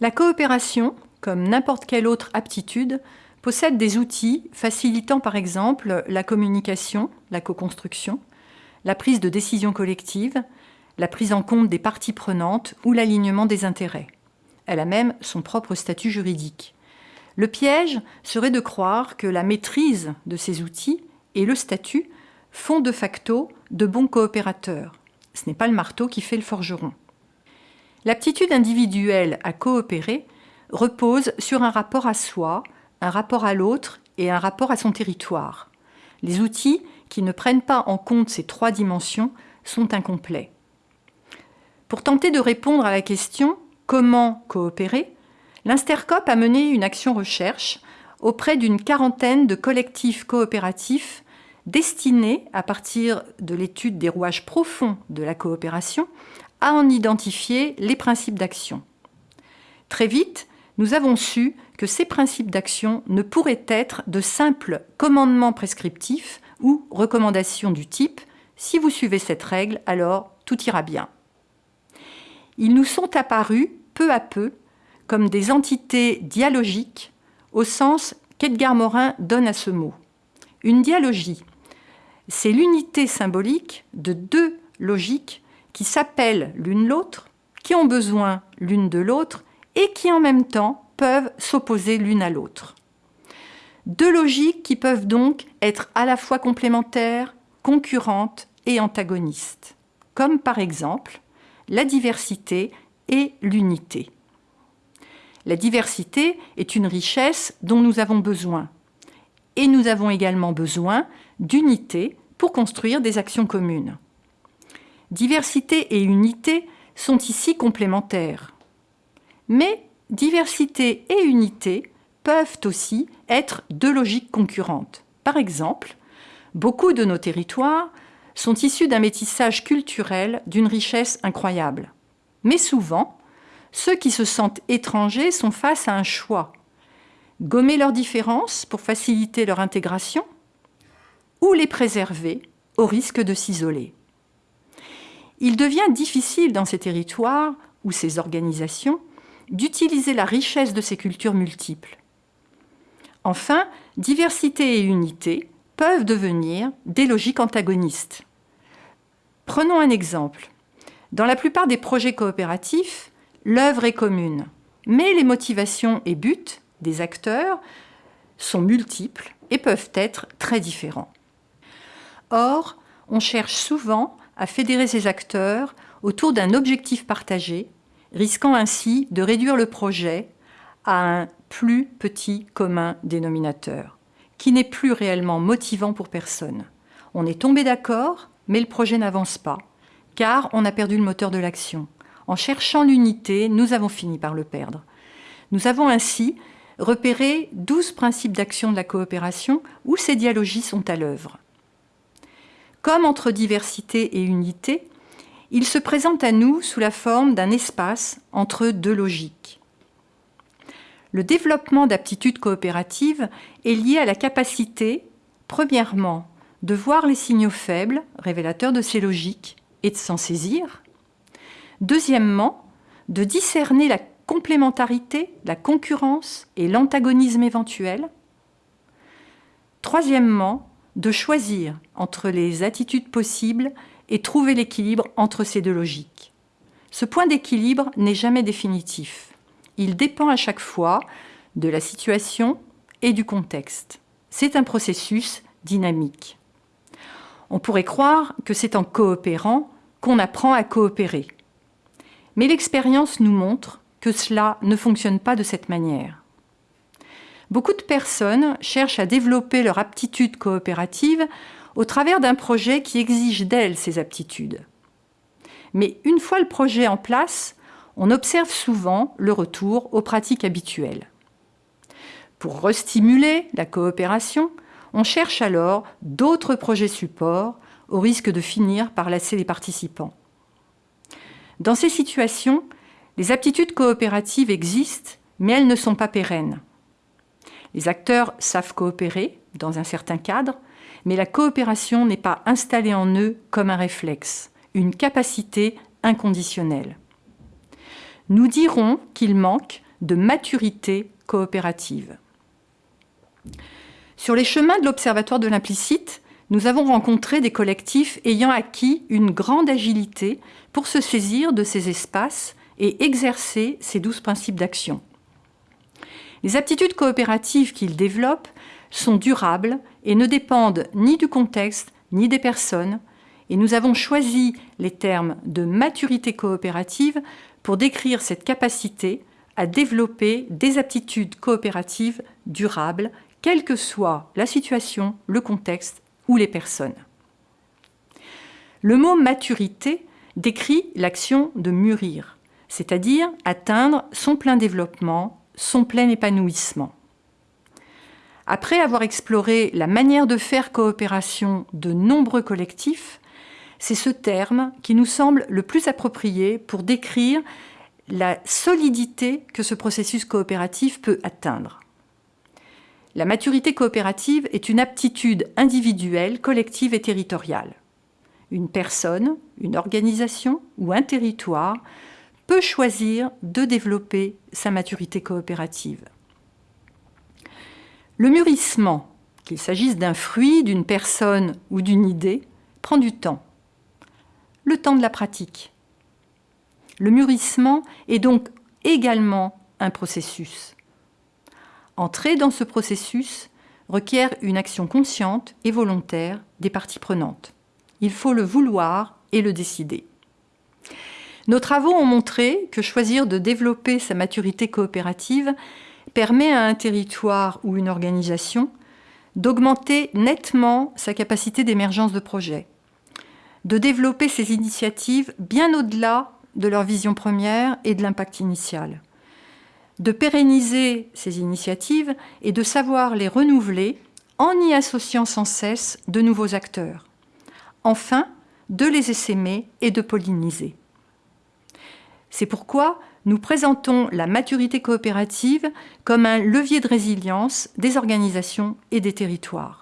La coopération, comme n'importe quelle autre aptitude, possède des outils facilitant par exemple la communication, la co-construction, la prise de décision collective, la prise en compte des parties prenantes ou l'alignement des intérêts. Elle a même son propre statut juridique. Le piège serait de croire que la maîtrise de ces outils et le statut font de facto de bons coopérateurs. Ce n'est pas le marteau qui fait le forgeron. L'aptitude individuelle à coopérer repose sur un rapport à soi, un rapport à l'autre et un rapport à son territoire. Les outils qui ne prennent pas en compte ces trois dimensions sont incomplets. Pour tenter de répondre à la question « Comment coopérer ?», l'Instercop a mené une action recherche auprès d'une quarantaine de collectifs coopératifs destinés, à partir de l'étude des rouages profonds de la coopération, à en identifier les principes d'action. Très vite, nous avons su que ces principes d'action ne pourraient être de simples commandements prescriptifs ou recommandations du type « si vous suivez cette règle, alors tout ira bien ». Ils nous sont apparus peu à peu comme des entités dialogiques au sens qu'Edgar Morin donne à ce mot. Une dialogie, c'est l'unité symbolique de deux logiques qui s'appellent l'une l'autre, qui ont besoin l'une de l'autre et qui en même temps peuvent s'opposer l'une à l'autre. Deux logiques qui peuvent donc être à la fois complémentaires, concurrentes et antagonistes, comme par exemple la diversité et l'unité. La diversité est une richesse dont nous avons besoin. Et nous avons également besoin d'unité pour construire des actions communes. Diversité et unité sont ici complémentaires. Mais diversité et unité peuvent aussi être deux logiques concurrentes. Par exemple, beaucoup de nos territoires sont issus d'un métissage culturel d'une richesse incroyable. Mais souvent, ceux qui se sentent étrangers sont face à un choix. Gommer leurs différences pour faciliter leur intégration ou les préserver au risque de s'isoler. Il devient difficile dans ces territoires ou ces organisations d'utiliser la richesse de ces cultures multiples. Enfin, diversité et unité peuvent devenir des logiques antagonistes. Prenons un exemple. Dans la plupart des projets coopératifs, l'œuvre est commune, mais les motivations et buts des acteurs sont multiples et peuvent être très différents. Or, on cherche souvent à fédérer ces acteurs autour d'un objectif partagé, risquant ainsi de réduire le projet à un plus petit commun dénominateur, qui n'est plus réellement motivant pour personne. On est tombé d'accord, mais le projet n'avance pas, car on a perdu le moteur de l'action. En cherchant l'unité, nous avons fini par le perdre. Nous avons ainsi repéré 12 principes d'action de la coopération où ces dialogies sont à l'œuvre. Comme entre diversité et unité, il se présente à nous sous la forme d'un espace entre deux logiques. Le développement d'aptitudes coopératives est lié à la capacité, premièrement, de voir les signaux faibles, révélateurs de ces logiques, et de s'en saisir. Deuxièmement, de discerner la complémentarité, la concurrence et l'antagonisme éventuel. Troisièmement, de choisir entre les attitudes possibles et trouver l'équilibre entre ces deux logiques. Ce point d'équilibre n'est jamais définitif. Il dépend à chaque fois de la situation et du contexte. C'est un processus dynamique. On pourrait croire que c'est en coopérant qu'on apprend à coopérer. Mais l'expérience nous montre que cela ne fonctionne pas de cette manière. Beaucoup de personnes cherchent à développer leur aptitude coopérative au travers d'un projet qui exige d'elles ces aptitudes. Mais une fois le projet en place, on observe souvent le retour aux pratiques habituelles. Pour restimuler la coopération, on cherche alors d'autres projets supports au risque de finir par lasser les participants. Dans ces situations, les aptitudes coopératives existent, mais elles ne sont pas pérennes. Les acteurs savent coopérer dans un certain cadre, mais la coopération n'est pas installée en eux comme un réflexe, une capacité inconditionnelle. Nous dirons qu'il manque de maturité coopérative. Sur les chemins de l'Observatoire de l'implicite, nous avons rencontré des collectifs ayant acquis une grande agilité pour se saisir de ces espaces et exercer ces douze principes d'action. Les aptitudes coopératives qu'ils développent sont durables et ne dépendent ni du contexte ni des personnes, et nous avons choisi les termes de maturité coopérative pour décrire cette capacité à développer des aptitudes coopératives durables, quelle que soit la situation, le contexte ou les personnes. Le mot maturité décrit l'action de mûrir, c'est-à-dire atteindre son plein développement, son plein épanouissement. Après avoir exploré la manière de faire coopération de nombreux collectifs, c'est ce terme qui nous semble le plus approprié pour décrire la solidité que ce processus coopératif peut atteindre. La maturité coopérative est une aptitude individuelle, collective et territoriale. Une personne, une organisation ou un territoire peut choisir de développer sa maturité coopérative. Le mûrissement, qu'il s'agisse d'un fruit, d'une personne ou d'une idée, prend du temps. Le temps de la pratique. Le mûrissement est donc également un processus. Entrer dans ce processus requiert une action consciente et volontaire des parties prenantes. Il faut le vouloir et le décider. Nos travaux ont montré que choisir de développer sa maturité coopérative permet à un territoire ou une organisation d'augmenter nettement sa capacité d'émergence de projet, de développer ses initiatives bien au-delà de leur vision première et de l'impact initial de pérenniser ces initiatives et de savoir les renouveler en y associant sans cesse de nouveaux acteurs. Enfin, de les essaimer et de polliniser. C'est pourquoi nous présentons la maturité coopérative comme un levier de résilience des organisations et des territoires.